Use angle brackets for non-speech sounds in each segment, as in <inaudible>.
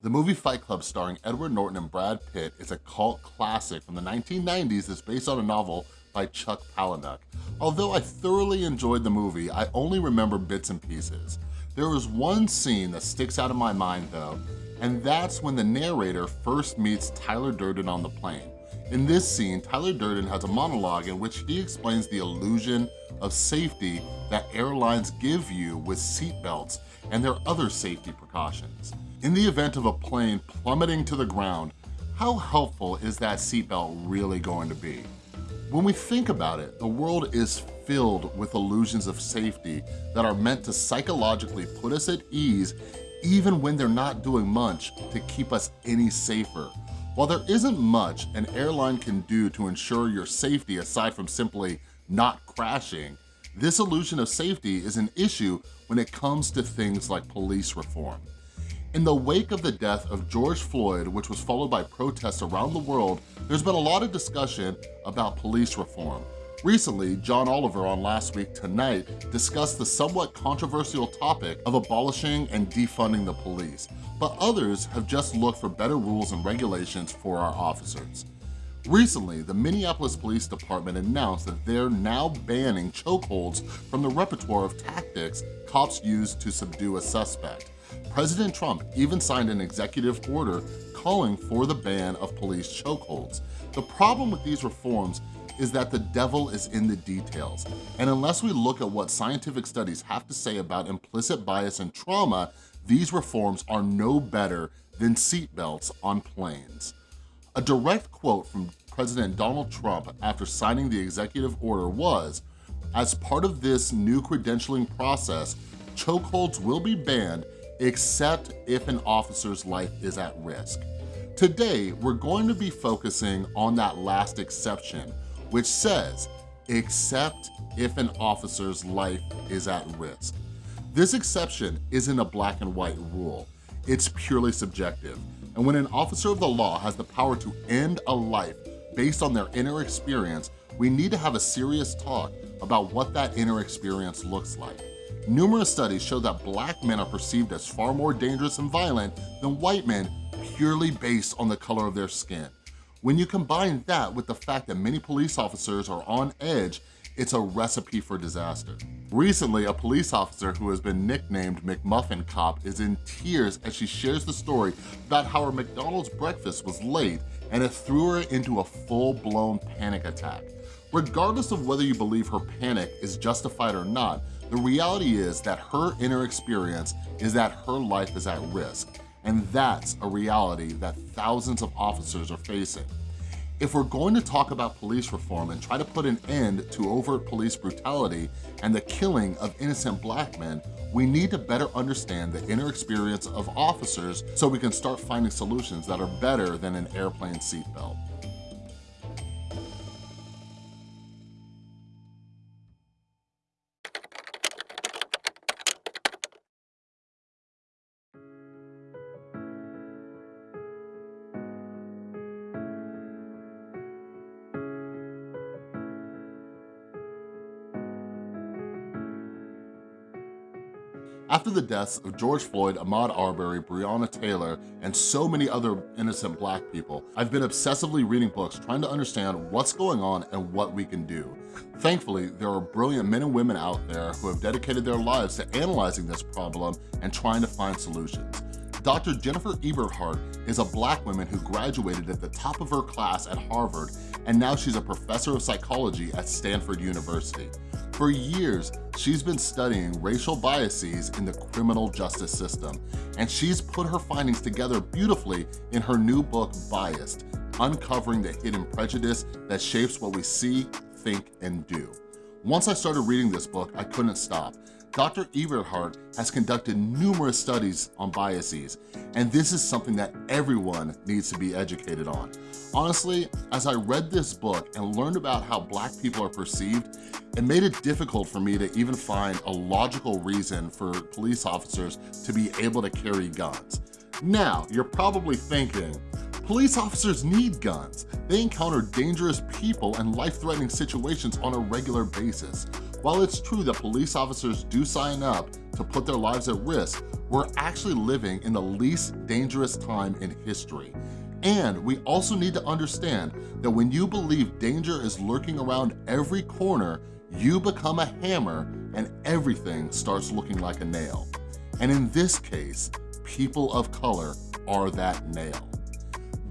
The movie Fight Club starring Edward Norton and Brad Pitt is a cult classic from the 1990s that's based on a novel by Chuck Palahniuk. Although I thoroughly enjoyed the movie, I only remember bits and pieces. There was one scene that sticks out in my mind though, and that's when the narrator first meets Tyler Durden on the plane. In this scene, Tyler Durden has a monologue in which he explains the illusion of safety that airlines give you with seatbelts and their other safety precautions. In the event of a plane plummeting to the ground, how helpful is that seatbelt really going to be? When we think about it, the world is filled with illusions of safety that are meant to psychologically put us at ease even when they're not doing much to keep us any safer. While there isn't much an airline can do to ensure your safety aside from simply not crashing, this illusion of safety is an issue when it comes to things like police reform. In the wake of the death of George Floyd, which was followed by protests around the world, there's been a lot of discussion about police reform. Recently, John Oliver on Last Week Tonight discussed the somewhat controversial topic of abolishing and defunding the police, but others have just looked for better rules and regulations for our officers. Recently, the Minneapolis Police Department announced that they're now banning chokeholds from the repertoire of tactics cops use to subdue a suspect. President Trump even signed an executive order calling for the ban of police chokeholds. The problem with these reforms is that the devil is in the details. And unless we look at what scientific studies have to say about implicit bias and trauma, these reforms are no better than seatbelts on planes. A direct quote from President Donald Trump after signing the executive order was, as part of this new credentialing process, chokeholds will be banned except if an officer's life is at risk. Today, we're going to be focusing on that last exception, which says, except if an officer's life is at risk. This exception isn't a black and white rule. It's purely subjective. And when an officer of the law has the power to end a life based on their inner experience, we need to have a serious talk about what that inner experience looks like. Numerous studies show that black men are perceived as far more dangerous and violent than white men purely based on the color of their skin. When you combine that with the fact that many police officers are on edge, it's a recipe for disaster. Recently, a police officer who has been nicknamed McMuffin Cop is in tears as she shares the story about how her McDonald's breakfast was late and it threw her into a full-blown panic attack. Regardless of whether you believe her panic is justified or not, the reality is that her inner experience is that her life is at risk, and that's a reality that thousands of officers are facing. If we're going to talk about police reform and try to put an end to overt police brutality and the killing of innocent black men, we need to better understand the inner experience of officers so we can start finding solutions that are better than an airplane seatbelt. After the deaths of George Floyd, Ahmaud Arbery, Breonna Taylor, and so many other innocent black people, I've been obsessively reading books trying to understand what's going on and what we can do. Thankfully, there are brilliant men and women out there who have dedicated their lives to analyzing this problem and trying to find solutions. Dr. Jennifer Eberhardt is a black woman who graduated at the top of her class at Harvard, and now she's a professor of psychology at Stanford University. For years, she's been studying racial biases in the criminal justice system, and she's put her findings together beautifully in her new book, Biased, Uncovering the Hidden Prejudice that Shapes What We See, Think, and Do. Once I started reading this book, I couldn't stop. Dr. Eberhardt has conducted numerous studies on biases, and this is something that everyone needs to be educated on. Honestly, as I read this book and learned about how black people are perceived, it made it difficult for me to even find a logical reason for police officers to be able to carry guns. Now, you're probably thinking, Police officers need guns. They encounter dangerous people and life-threatening situations on a regular basis. While it's true that police officers do sign up to put their lives at risk, we're actually living in the least dangerous time in history. And we also need to understand that when you believe danger is lurking around every corner, you become a hammer and everything starts looking like a nail. And in this case, people of color are that nail.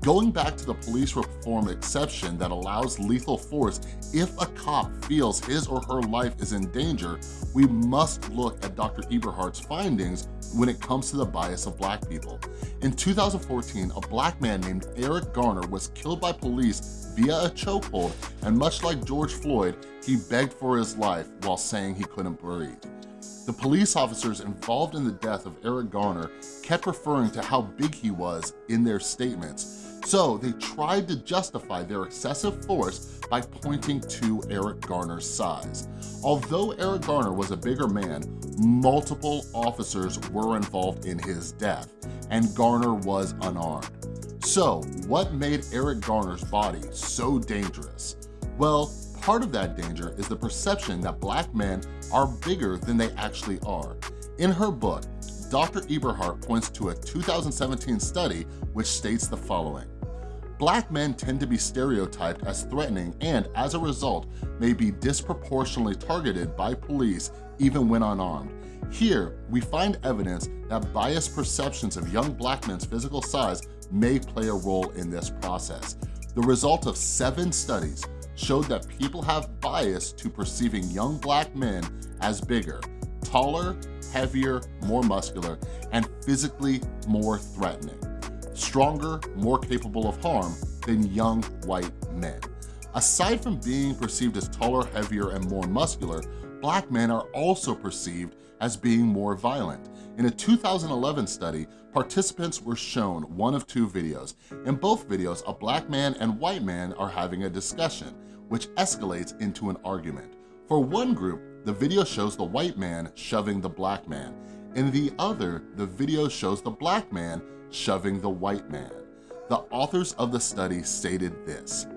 Going back to the police reform exception that allows lethal force if a cop feels his or her life is in danger, we must look at Dr. Eberhardt's findings when it comes to the bias of black people. In 2014, a black man named Eric Garner was killed by police via a chokehold, and much like George Floyd, he begged for his life while saying he couldn't breathe. The police officers involved in the death of Eric Garner kept referring to how big he was in their statements, so they tried to justify their excessive force by pointing to Eric Garner's size. Although Eric Garner was a bigger man, multiple officers were involved in his death, and Garner was unarmed. So what made Eric Garner's body so dangerous? Well, part of that danger is the perception that black men are bigger than they actually are. In her book, Dr. Eberhardt points to a 2017 study which states the following. Black men tend to be stereotyped as threatening and, as a result, may be disproportionately targeted by police even when unarmed. Here, we find evidence that biased perceptions of young black men's physical size may play a role in this process. The result of seven studies showed that people have bias to perceiving young black men as bigger, taller, heavier, more muscular, and physically more threatening. Stronger, more capable of harm than young white men. Aside from being perceived as taller, heavier, and more muscular, black men are also perceived as being more violent. In a 2011 study, participants were shown one of two videos. In both videos, a black man and white man are having a discussion, which escalates into an argument. For one group, the video shows the white man shoving the black man. In the other, the video shows the black man shoving the white man. The authors of the study stated this,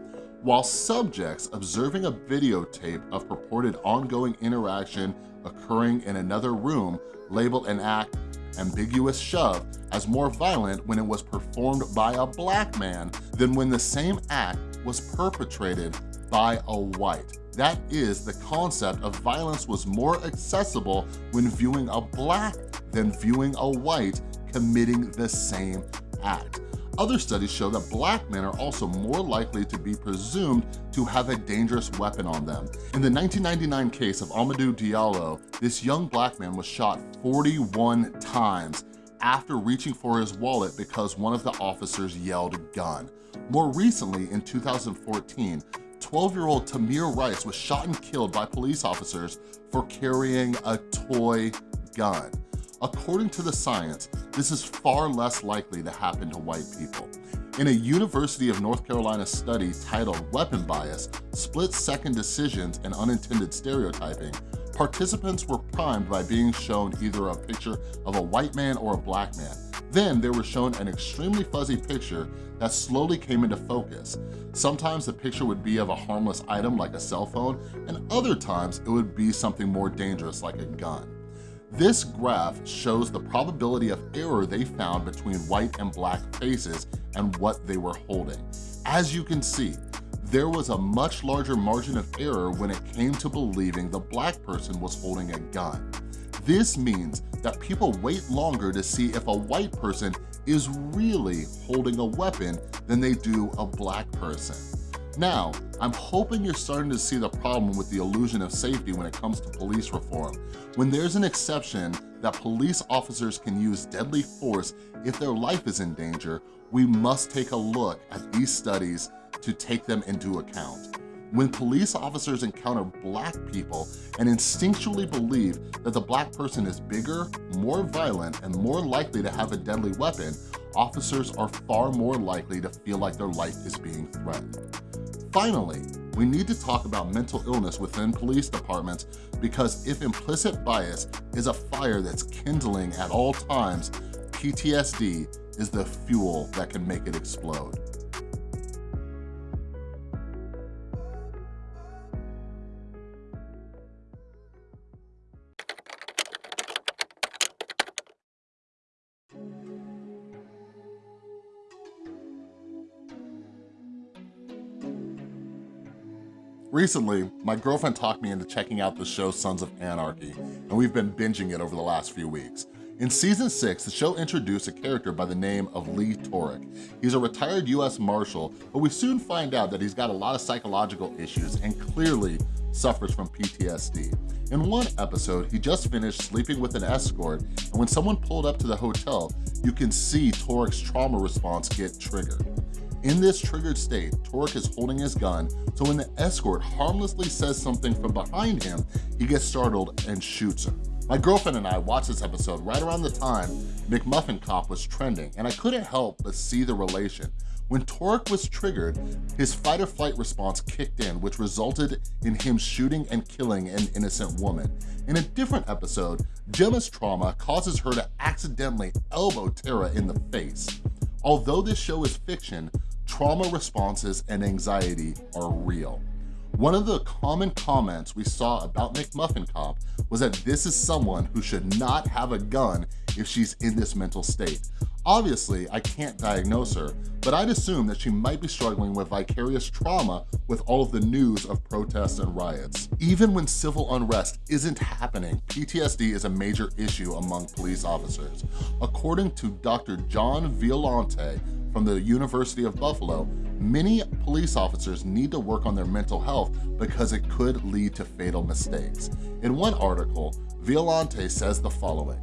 while subjects observing a videotape of purported ongoing interaction occurring in another room labeled an act ambiguous shove as more violent when it was performed by a black man than when the same act was perpetrated by a white. That is, the concept of violence was more accessible when viewing a black than viewing a white committing the same act. Other studies show that black men are also more likely to be presumed to have a dangerous weapon on them. In the 1999 case of Amadou Diallo, this young black man was shot 41 times after reaching for his wallet because one of the officers yelled gun. More recently, in 2014, 12-year-old Tamir Rice was shot and killed by police officers for carrying a toy gun. According to the science, this is far less likely to happen to white people. In a University of North Carolina study titled Weapon Bias, Split-Second Decisions and Unintended Stereotyping, participants were primed by being shown either a picture of a white man or a black man. Then they were shown an extremely fuzzy picture that slowly came into focus. Sometimes the picture would be of a harmless item like a cell phone, and other times it would be something more dangerous like a gun. This graph shows the probability of error they found between white and black faces and what they were holding. As you can see, there was a much larger margin of error when it came to believing the black person was holding a gun. This means that people wait longer to see if a white person is really holding a weapon than they do a black person. Now, I'm hoping you're starting to see the problem with the illusion of safety when it comes to police reform. When there's an exception that police officers can use deadly force if their life is in danger, we must take a look at these studies to take them into account. When police officers encounter black people and instinctually believe that the black person is bigger, more violent, and more likely to have a deadly weapon, officers are far more likely to feel like their life is being threatened. Finally, we need to talk about mental illness within police departments because if implicit bias is a fire that's kindling at all times, PTSD is the fuel that can make it explode. Recently, my girlfriend talked me into checking out the show Sons of Anarchy, and we've been binging it over the last few weeks. In season six, the show introduced a character by the name of Lee Toric. He's a retired US Marshal, but we soon find out that he's got a lot of psychological issues and clearly suffers from PTSD. In one episode, he just finished sleeping with an escort, and when someone pulled up to the hotel, you can see Toric's trauma response get triggered. In this triggered state, Toric is holding his gun, so when the escort harmlessly says something from behind him, he gets startled and shoots her. My girlfriend and I watched this episode right around the time McMuffin Cop was trending, and I couldn't help but see the relation. When Toric was triggered, his fight or flight response kicked in, which resulted in him shooting and killing an innocent woman. In a different episode, Gemma's trauma causes her to accidentally elbow Tara in the face. Although this show is fiction, trauma responses and anxiety are real. One of the common comments we saw about McMuffin Cop was that this is someone who should not have a gun if she's in this mental state. Obviously, I can't diagnose her, but I'd assume that she might be struggling with vicarious trauma with all of the news of protests and riots. Even when civil unrest isn't happening, PTSD is a major issue among police officers. According to Dr. John Violanti from the University of Buffalo, many police officers need to work on their mental health because it could lead to fatal mistakes. In one article, Violanti says the following,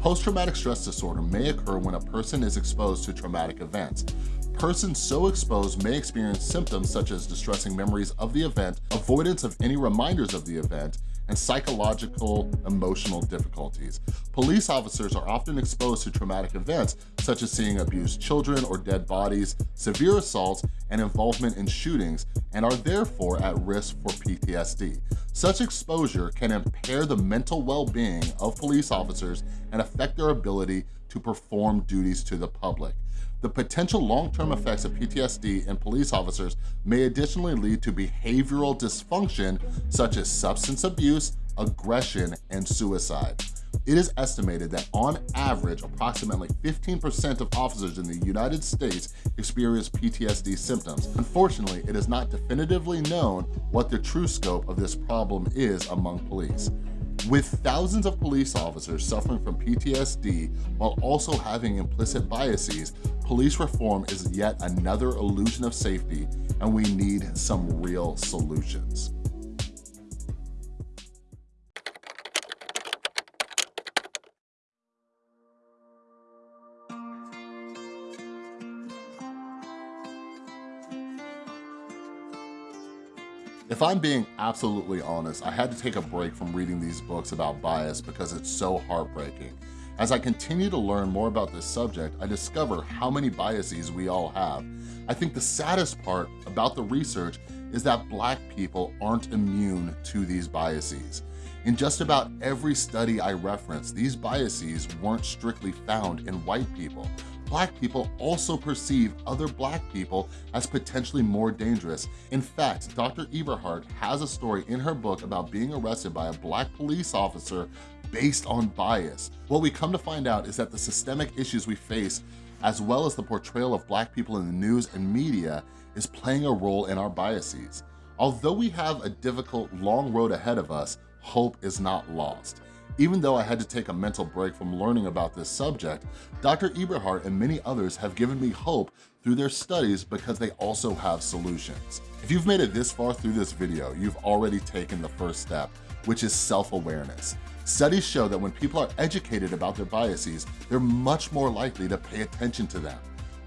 Post-traumatic stress disorder may occur when a person is exposed to traumatic events. Persons so exposed may experience symptoms such as distressing memories of the event, avoidance of any reminders of the event, and psychological emotional difficulties. Police officers are often exposed to traumatic events such as seeing abused children or dead bodies, severe assaults, and involvement in shootings, and are therefore at risk for PTSD. Such exposure can impair the mental well-being of police officers and affect their ability to perform duties to the public. The potential long-term effects of PTSD in police officers may additionally lead to behavioral dysfunction such as substance abuse, aggression, and suicide. It is estimated that on average, approximately 15% of officers in the United States experience PTSD symptoms. Unfortunately, it is not definitively known what the true scope of this problem is among police. With thousands of police officers suffering from PTSD while also having implicit biases, police reform is yet another illusion of safety and we need some real solutions. If I'm being absolutely honest, I had to take a break from reading these books about bias because it's so heartbreaking. As I continue to learn more about this subject, I discover how many biases we all have. I think the saddest part about the research is that black people aren't immune to these biases. In just about every study I reference, these biases weren't strictly found in white people black people also perceive other black people as potentially more dangerous. In fact, Dr. Eberhardt has a story in her book about being arrested by a black police officer based on bias. What we come to find out is that the systemic issues we face as well as the portrayal of black people in the news and media is playing a role in our biases. Although we have a difficult, long road ahead of us, hope is not lost. Even though I had to take a mental break from learning about this subject, Dr. Eberhardt and many others have given me hope through their studies because they also have solutions. If you've made it this far through this video, you've already taken the first step, which is self-awareness. Studies show that when people are educated about their biases, they're much more likely to pay attention to them.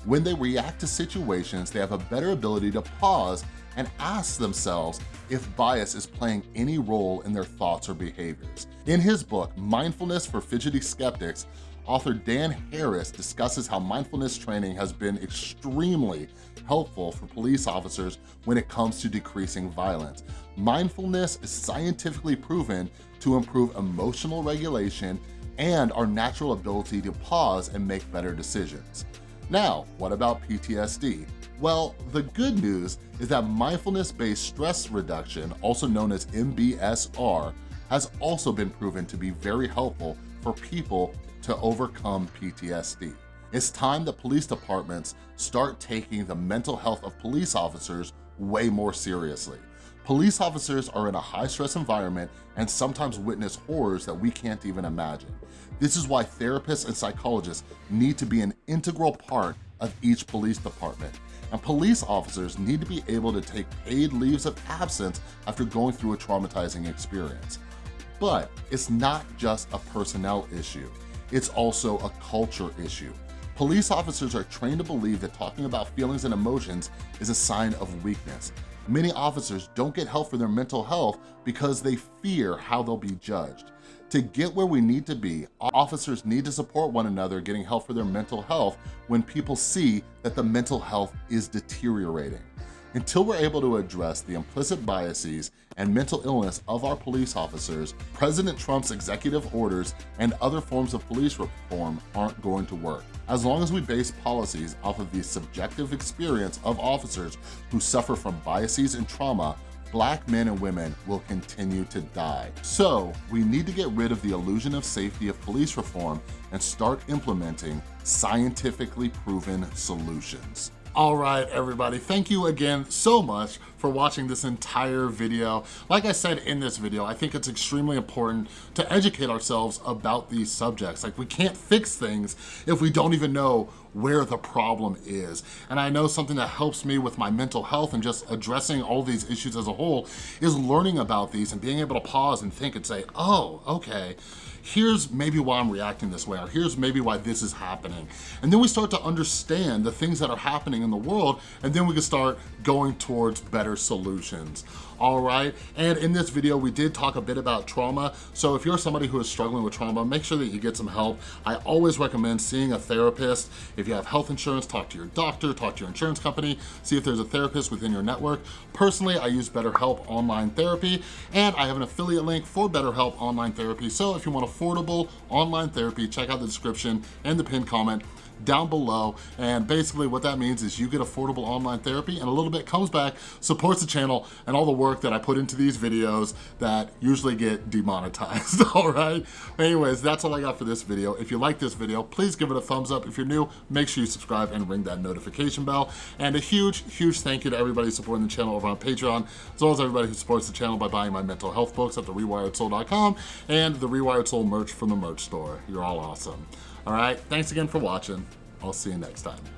When they react to situations, they have a better ability to pause and ask themselves if bias is playing any role in their thoughts or behaviors. In his book, Mindfulness for Fidgety Skeptics, author Dan Harris discusses how mindfulness training has been extremely helpful for police officers when it comes to decreasing violence. Mindfulness is scientifically proven to improve emotional regulation and our natural ability to pause and make better decisions. Now, what about PTSD? Well, the good news is that mindfulness-based stress reduction, also known as MBSR, has also been proven to be very helpful for people to overcome PTSD. It's time that police departments start taking the mental health of police officers way more seriously. Police officers are in a high stress environment and sometimes witness horrors that we can't even imagine. This is why therapists and psychologists need to be an integral part of each police department. And police officers need to be able to take paid leaves of absence after going through a traumatizing experience. But it's not just a personnel issue, it's also a culture issue. Police officers are trained to believe that talking about feelings and emotions is a sign of weakness. Many officers don't get help for their mental health because they fear how they'll be judged. To get where we need to be, officers need to support one another getting help for their mental health when people see that the mental health is deteriorating. Until we're able to address the implicit biases and mental illness of our police officers, President Trump's executive orders and other forms of police reform aren't going to work. As long as we base policies off of the subjective experience of officers who suffer from biases and trauma, black men and women will continue to die. So we need to get rid of the illusion of safety of police reform and start implementing scientifically proven solutions. All right, everybody, thank you again so much for watching this entire video. Like I said in this video, I think it's extremely important to educate ourselves about these subjects. Like we can't fix things if we don't even know where the problem is. And I know something that helps me with my mental health and just addressing all these issues as a whole is learning about these and being able to pause and think and say, oh, okay, here's maybe why I'm reacting this way, or here's maybe why this is happening. And then we start to understand the things that are happening in the world, and then we can start going towards better solutions all right? And in this video, we did talk a bit about trauma. So if you're somebody who is struggling with trauma, make sure that you get some help. I always recommend seeing a therapist. If you have health insurance, talk to your doctor, talk to your insurance company, see if there's a therapist within your network. Personally, I use BetterHelp Online Therapy, and I have an affiliate link for BetterHelp Online Therapy. So if you want affordable online therapy, check out the description and the pinned comment down below. And basically what that means is you get affordable online therapy and a little bit comes back, supports the channel and all the work that I put into these videos that usually get demonetized, <laughs> all right? Anyways, that's all I got for this video. If you like this video, please give it a thumbs up. If you're new, make sure you subscribe and ring that notification bell. And a huge, huge thank you to everybody supporting the channel over on Patreon, as well as everybody who supports the channel by buying my mental health books at therewiredsoul.com and the Rewired Soul merch from the merch store. You're all awesome. All right, thanks again for watching. I'll see you next time.